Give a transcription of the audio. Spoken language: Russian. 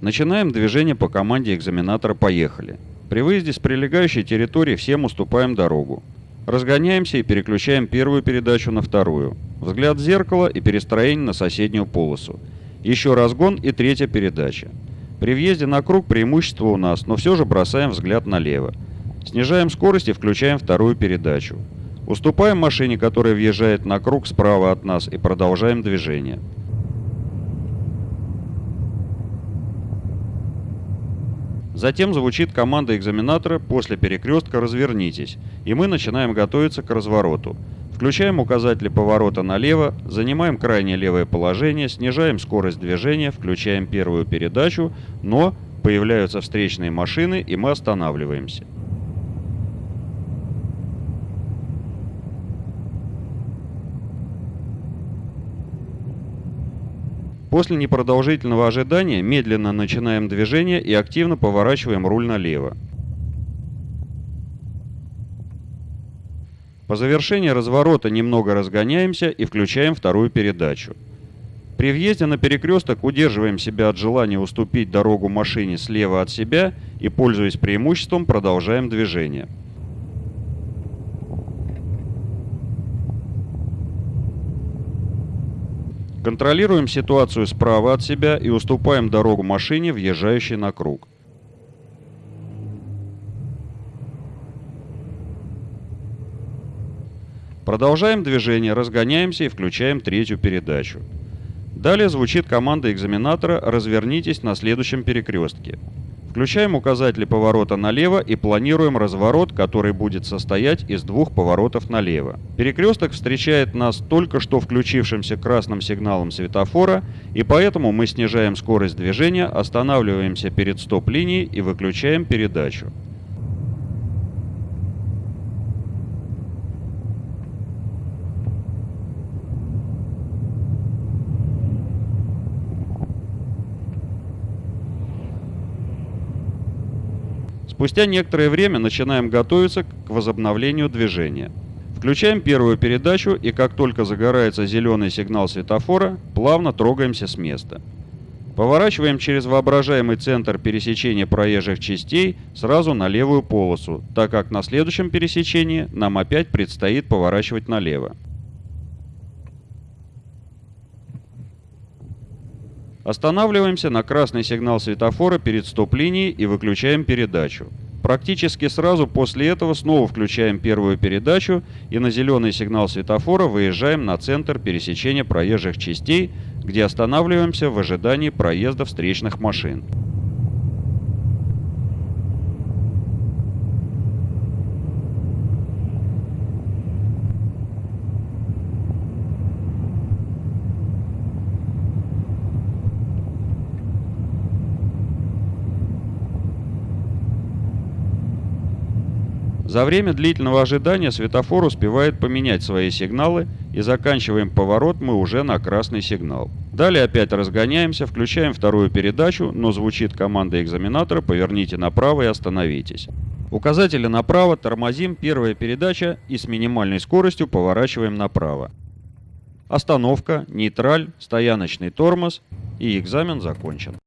Начинаем движение по команде экзаменатора «Поехали». При выезде с прилегающей территории всем уступаем дорогу. Разгоняемся и переключаем первую передачу на вторую. Взгляд в зеркало и перестроение на соседнюю полосу. Еще разгон и третья передача. При въезде на круг преимущество у нас, но все же бросаем взгляд налево. Снижаем скорость и включаем вторую передачу. Уступаем машине, которая въезжает на круг справа от нас и продолжаем движение. Затем звучит команда экзаменатора «После перекрестка развернитесь», и мы начинаем готовиться к развороту. Включаем указатели поворота налево, занимаем крайнее левое положение, снижаем скорость движения, включаем первую передачу, но появляются встречные машины и мы останавливаемся. После непродолжительного ожидания медленно начинаем движение и активно поворачиваем руль налево. По завершении разворота немного разгоняемся и включаем вторую передачу. При въезде на перекресток удерживаем себя от желания уступить дорогу машине слева от себя и, пользуясь преимуществом, продолжаем движение. Контролируем ситуацию справа от себя и уступаем дорогу машине, въезжающей на круг. Продолжаем движение, разгоняемся и включаем третью передачу. Далее звучит команда экзаменатора «Развернитесь на следующем перекрестке». Включаем указатели поворота налево и планируем разворот, который будет состоять из двух поворотов налево. Перекресток встречает нас только что включившимся красным сигналом светофора, и поэтому мы снижаем скорость движения, останавливаемся перед стоп-линией и выключаем передачу. Спустя некоторое время начинаем готовиться к возобновлению движения. Включаем первую передачу и как только загорается зеленый сигнал светофора, плавно трогаемся с места. Поворачиваем через воображаемый центр пересечения проезжих частей сразу на левую полосу, так как на следующем пересечении нам опять предстоит поворачивать налево. Останавливаемся на красный сигнал светофора перед стоп-линией и выключаем передачу. Практически сразу после этого снова включаем первую передачу и на зеленый сигнал светофора выезжаем на центр пересечения проезжих частей, где останавливаемся в ожидании проезда встречных машин. За время длительного ожидания светофор успевает поменять свои сигналы и заканчиваем поворот мы уже на красный сигнал. Далее опять разгоняемся, включаем вторую передачу, но звучит команда экзаменатора «Поверните направо и остановитесь». Указатели направо, тормозим, первая передача и с минимальной скоростью поворачиваем направо. Остановка, нейтраль, стояночный тормоз и экзамен закончен.